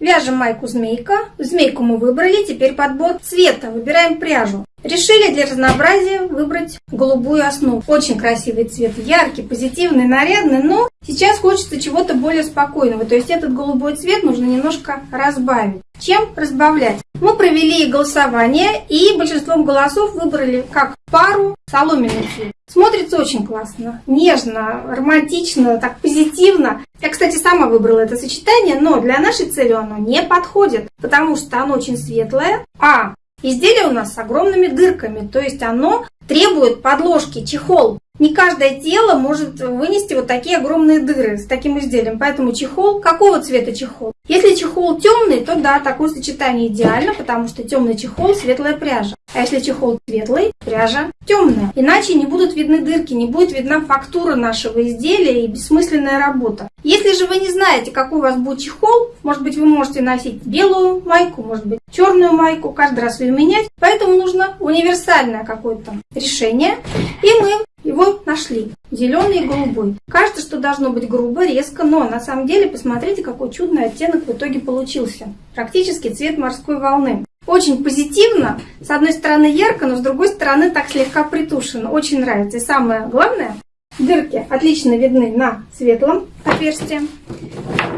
Вяжем майку змейка. Змейку мы выбрали, теперь подбор цвета. Выбираем пряжу. Решили для разнообразия выбрать голубую основу. Очень красивый цвет, яркий, позитивный, нарядный, но сейчас хочется чего-то более спокойного. То есть этот голубой цвет нужно немножко разбавить. Чем разбавлять? Мы провели голосование и большинством голосов выбрали как пару соломенный цвет. Смотрится очень классно, нежно, романтично, так позитивно. Я, кстати, сама выбрала это сочетание, но для нашей цели оно не подходит, потому что оно очень светлое, а изделие у нас с огромными дырками, то есть оно требует подложки, чехол. Не каждое тело может вынести вот такие огромные дыры с таким изделием, поэтому чехол, какого цвета чехол? Если чехол темный, то да, такое сочетание идеально, потому что темный чехол – светлая пряжа. А если чехол светлый, пряжа темная. Иначе не будут видны дырки, не будет видна фактура нашего изделия и бессмысленная работа. Если же вы не знаете, какой у вас будет чехол, может быть вы можете носить белую майку, может быть черную майку, каждый раз ее менять. Поэтому нужно универсальное какое-то решение. И мы его нашли. Зеленый и голубой. Кажется, что должно быть грубо, резко, но на самом деле посмотрите, какой чудный оттенок в итоге получился. Практически цвет морской волны. Очень позитивно, с одной стороны ярко, но с другой стороны так слегка притушено. Очень нравится. И самое главное, дырки отлично видны на светлом отверстии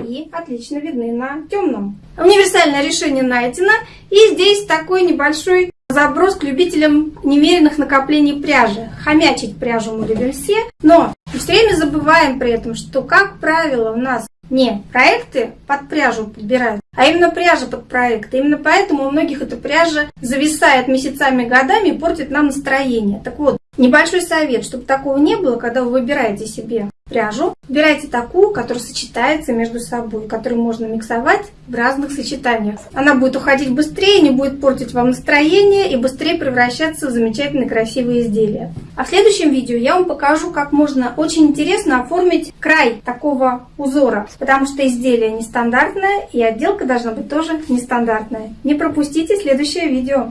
и отлично видны на темном. Универсальное решение найдено. И здесь такой небольшой заброс к любителям немеренных накоплений пряжи. Хомячить пряжу мы любим все, но все время забываем при этом, что, как правило, у нас не проекты под пряжу подбирают, а именно пряжа под проекты. Именно поэтому у многих эта пряжа зависает месяцами, годами и портит нам настроение. Так вот, небольшой совет, чтобы такого не было, когда вы выбираете себе пряжу. Выбирайте такую, которая сочетается между собой, которую можно миксовать в разных сочетаниях. Она будет уходить быстрее, не будет портить вам настроение и быстрее превращаться в замечательные красивые изделия. А в следующем видео я вам покажу, как можно очень интересно оформить край такого узора, потому что изделие нестандартное и отделка должна быть тоже нестандартная. Не пропустите следующее видео.